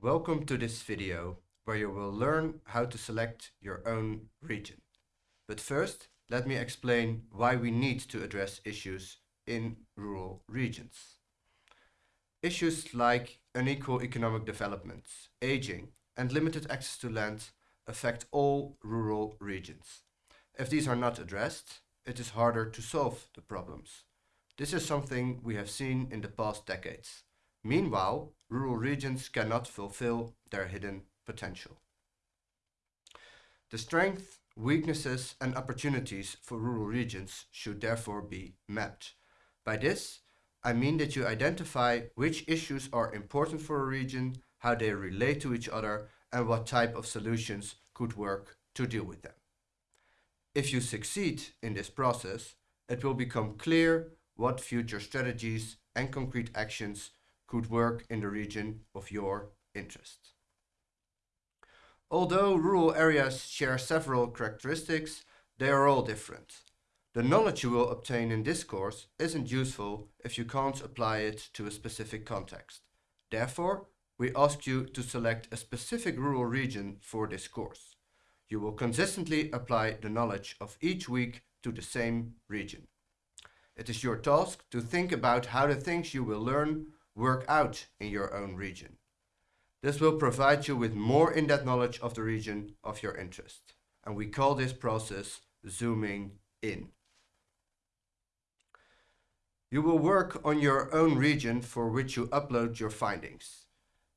Welcome to this video where you will learn how to select your own region. But first, let me explain why we need to address issues in rural regions. Issues like unequal economic development, aging and limited access to land affect all rural regions. If these are not addressed, it is harder to solve the problems. This is something we have seen in the past decades. Meanwhile, rural regions cannot fulfill their hidden potential. The strengths, weaknesses and opportunities for rural regions should therefore be mapped. By this, I mean that you identify which issues are important for a region, how they relate to each other and what type of solutions could work to deal with them. If you succeed in this process, it will become clear what future strategies and concrete actions could work in the region of your interest. Although rural areas share several characteristics, they are all different. The knowledge you will obtain in this course isn't useful if you can't apply it to a specific context. Therefore, we ask you to select a specific rural region for this course. You will consistently apply the knowledge of each week to the same region. It is your task to think about how the things you will learn work out in your own region. This will provide you with more in-depth knowledge of the region of your interest. And we call this process zooming in. You will work on your own region for which you upload your findings.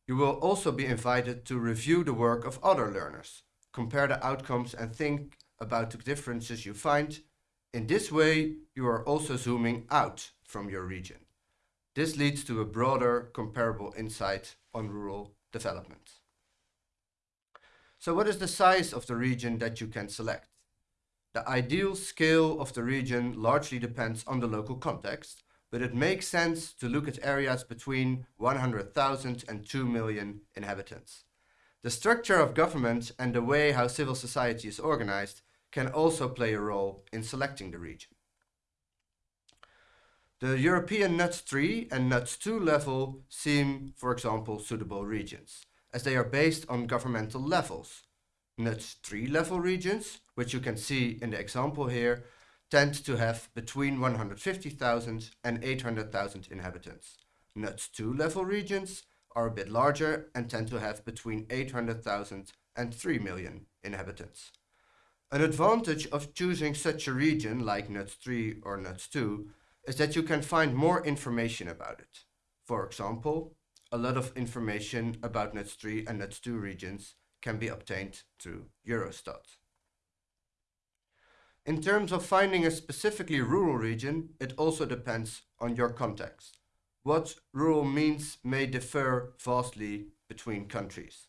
You will also be invited to review the work of other learners, compare the outcomes and think about the differences you find in this way, you are also zooming out from your region. This leads to a broader comparable insight on rural development. So what is the size of the region that you can select? The ideal scale of the region largely depends on the local context, but it makes sense to look at areas between 100,000 and 2 million inhabitants. The structure of government and the way how civil society is organized can also play a role in selecting the region. The European NUTS 3 and NUTS 2 level seem, for example, suitable regions, as they are based on governmental levels. NUTS 3 level regions, which you can see in the example here, tend to have between 150,000 and 800,000 inhabitants. NUTS 2 level regions are a bit larger and tend to have between 800,000 and 3 million inhabitants. An advantage of choosing such a region like NUTS 3 or NUTS 2 is that you can find more information about it. For example, a lot of information about NUTS 3 and NUTS 2 regions can be obtained through Eurostat. In terms of finding a specifically rural region, it also depends on your context. What rural means may differ vastly between countries.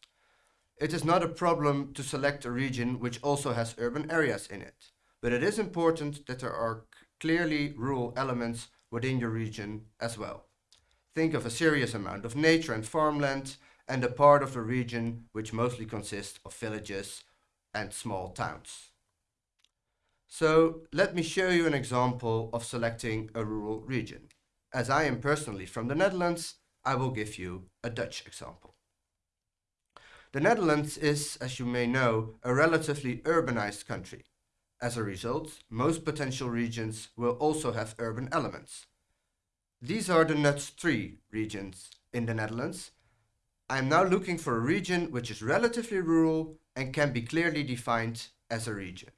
It is not a problem to select a region which also has urban areas in it, but it is important that there are clearly rural elements within your region as well. Think of a serious amount of nature and farmland and a part of the region which mostly consists of villages and small towns. So let me show you an example of selecting a rural region. As I am personally from the Netherlands, I will give you a Dutch example. The Netherlands is, as you may know, a relatively urbanized country. As a result, most potential regions will also have urban elements. These are the NUTS 3 regions in the Netherlands. I am now looking for a region which is relatively rural and can be clearly defined as a region.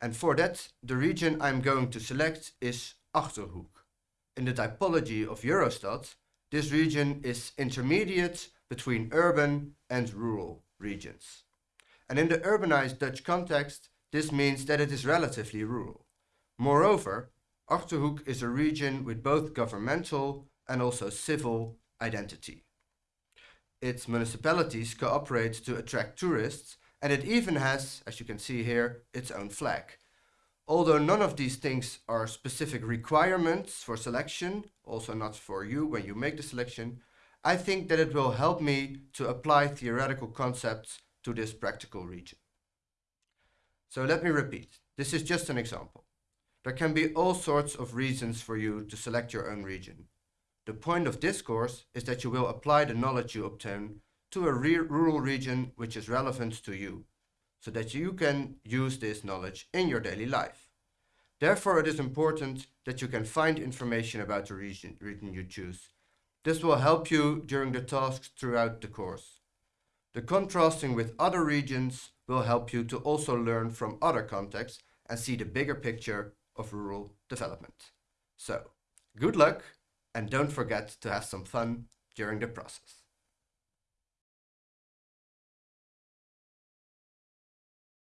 And for that, the region I'm going to select is Achterhoek. In the typology of Eurostat, this region is intermediate between urban and rural regions. And in the urbanized Dutch context, this means that it is relatively rural. Moreover, Achterhoek is a region with both governmental and also civil identity. Its municipalities cooperate to attract tourists and it even has, as you can see here, its own flag. Although none of these things are specific requirements for selection, also not for you when you make the selection, I think that it will help me to apply theoretical concepts to this practical region. So let me repeat, this is just an example. There can be all sorts of reasons for you to select your own region. The point of this course is that you will apply the knowledge you obtain to a re rural region which is relevant to you, so that you can use this knowledge in your daily life. Therefore, it is important that you can find information about the region, region you choose. This will help you during the tasks throughout the course. The contrasting with other regions will help you to also learn from other contexts and see the bigger picture of rural development. So, good luck and don't forget to have some fun during the process.